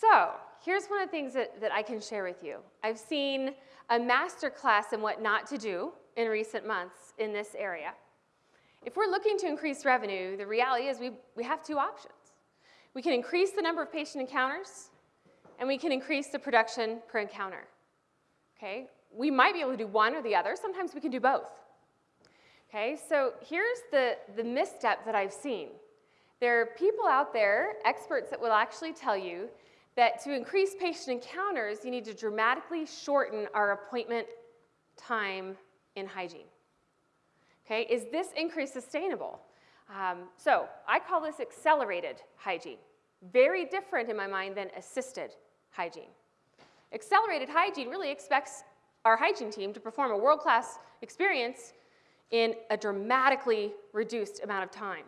So here's one of the things that, that I can share with you. I've seen a master class in what not to do in recent months in this area. If we're looking to increase revenue, the reality is we, we have two options. We can increase the number of patient encounters, and we can increase the production per encounter. Okay? We might be able to do one or the other. Sometimes we can do both. Okay, so here's the, the misstep that I've seen. There are people out there, experts that will actually tell you that to increase patient encounters, you need to dramatically shorten our appointment time in hygiene. Okay, is this increase sustainable? Um, so I call this accelerated hygiene. Very different in my mind than assisted hygiene. Accelerated hygiene really expects our hygiene team to perform a world-class experience in a dramatically reduced amount of time.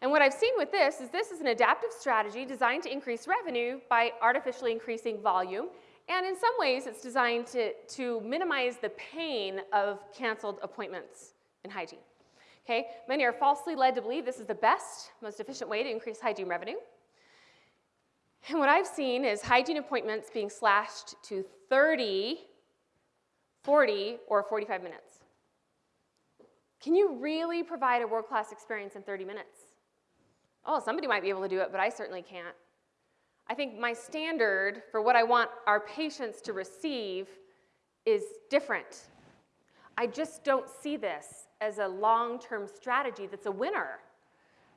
And what I've seen with this is this is an adaptive strategy designed to increase revenue by artificially increasing volume. And in some ways, it's designed to, to minimize the pain of canceled appointments in hygiene. Okay, many are falsely led to believe this is the best, most efficient way to increase hygiene revenue. And what I've seen is hygiene appointments being slashed to 30, 40, or 45 minutes. Can you really provide a world-class experience in 30 minutes? Oh, somebody might be able to do it, but I certainly can't. I think my standard for what I want our patients to receive is different. I just don't see this as a long-term strategy that's a winner.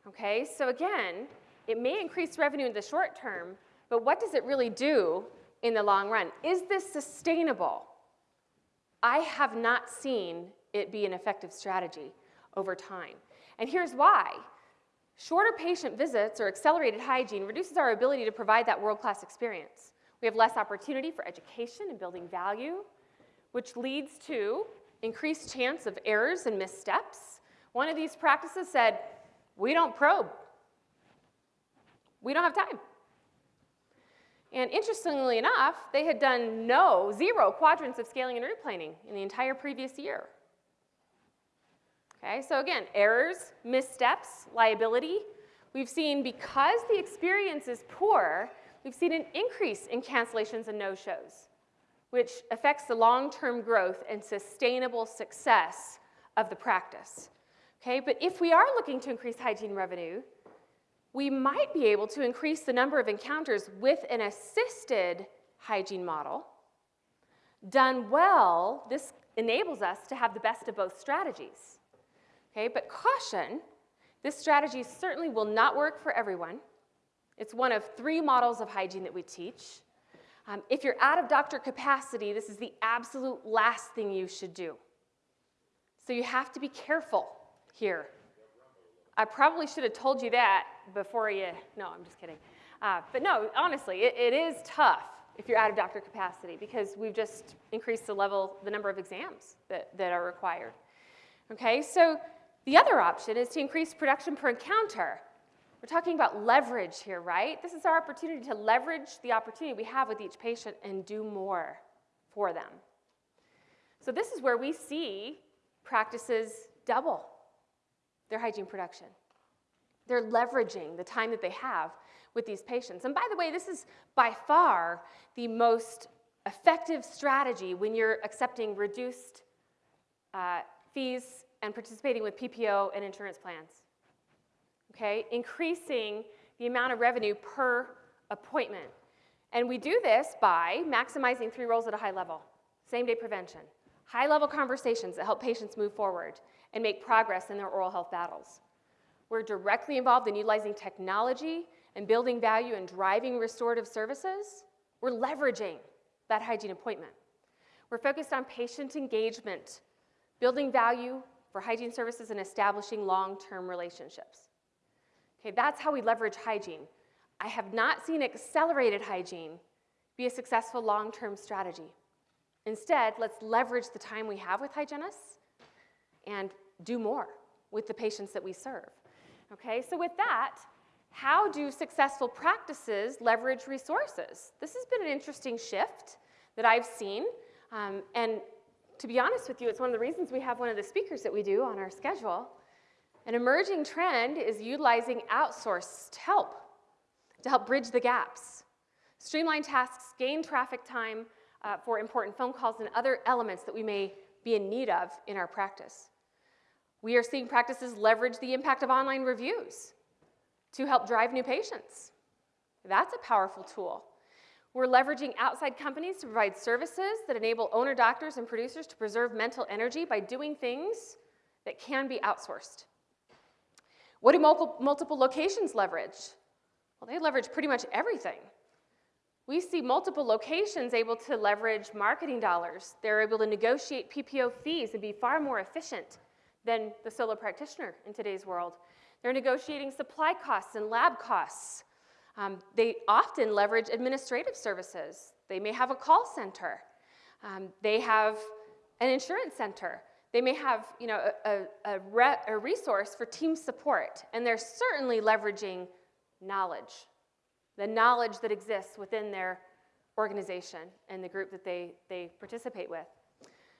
Okay, so again, it may increase revenue in the short term, but what does it really do in the long run? Is this sustainable? I have not seen it be an effective strategy over time. And here's why. Shorter patient visits or accelerated hygiene reduces our ability to provide that world-class experience. We have less opportunity for education and building value, which leads to increased chance of errors and missteps. One of these practices said, we don't probe. We don't have time. And interestingly enough, they had done no, zero quadrants of scaling and root in the entire previous year. Okay, so again, errors, missteps, liability. We've seen because the experience is poor, we've seen an increase in cancellations and no-shows, which affects the long-term growth and sustainable success of the practice. Okay, but if we are looking to increase hygiene revenue, we might be able to increase the number of encounters with an assisted hygiene model. Done well, this enables us to have the best of both strategies. Okay, but caution, this strategy certainly will not work for everyone. It's one of three models of hygiene that we teach. Um, if you're out of doctor capacity, this is the absolute last thing you should do. So you have to be careful here. I probably should have told you that before you, no, I'm just kidding. Uh, but no, honestly, it, it is tough if you're out of doctor capacity because we've just increased the level, the number of exams that, that are required. Okay, so the other option is to increase production per encounter. We're talking about leverage here, right? This is our opportunity to leverage the opportunity we have with each patient and do more for them. So this is where we see practices double their hygiene production. They're leveraging the time that they have with these patients. And by the way, this is by far the most effective strategy when you're accepting reduced uh, fees and participating with PPO and insurance plans. Okay, increasing the amount of revenue per appointment. And we do this by maximizing three roles at a high level. Same day prevention, high level conversations that help patients move forward and make progress in their oral health battles. We're directly involved in utilizing technology and building value and driving restorative services. We're leveraging that hygiene appointment. We're focused on patient engagement, building value for hygiene services and establishing long-term relationships. Okay, that's how we leverage hygiene. I have not seen accelerated hygiene be a successful long-term strategy. Instead, let's leverage the time we have with hygienists and do more with the patients that we serve. Okay, so with that, how do successful practices leverage resources? This has been an interesting shift that I've seen, um, and to be honest with you, it's one of the reasons we have one of the speakers that we do on our schedule. An emerging trend is utilizing outsourced help to help bridge the gaps. streamline tasks, gain traffic time uh, for important phone calls and other elements that we may be in need of in our practice. We are seeing practices leverage the impact of online reviews to help drive new patients. That's a powerful tool. We're leveraging outside companies to provide services that enable owner doctors and producers to preserve mental energy by doing things that can be outsourced. What do multiple locations leverage? Well, they leverage pretty much everything. We see multiple locations able to leverage marketing dollars. They're able to negotiate PPO fees and be far more efficient than the solo practitioner in today's world. They're negotiating supply costs and lab costs. Um, they often leverage administrative services. They may have a call center. Um, they have an insurance center. They may have you know, a, a, re a resource for team support, and they're certainly leveraging knowledge, the knowledge that exists within their organization and the group that they, they participate with.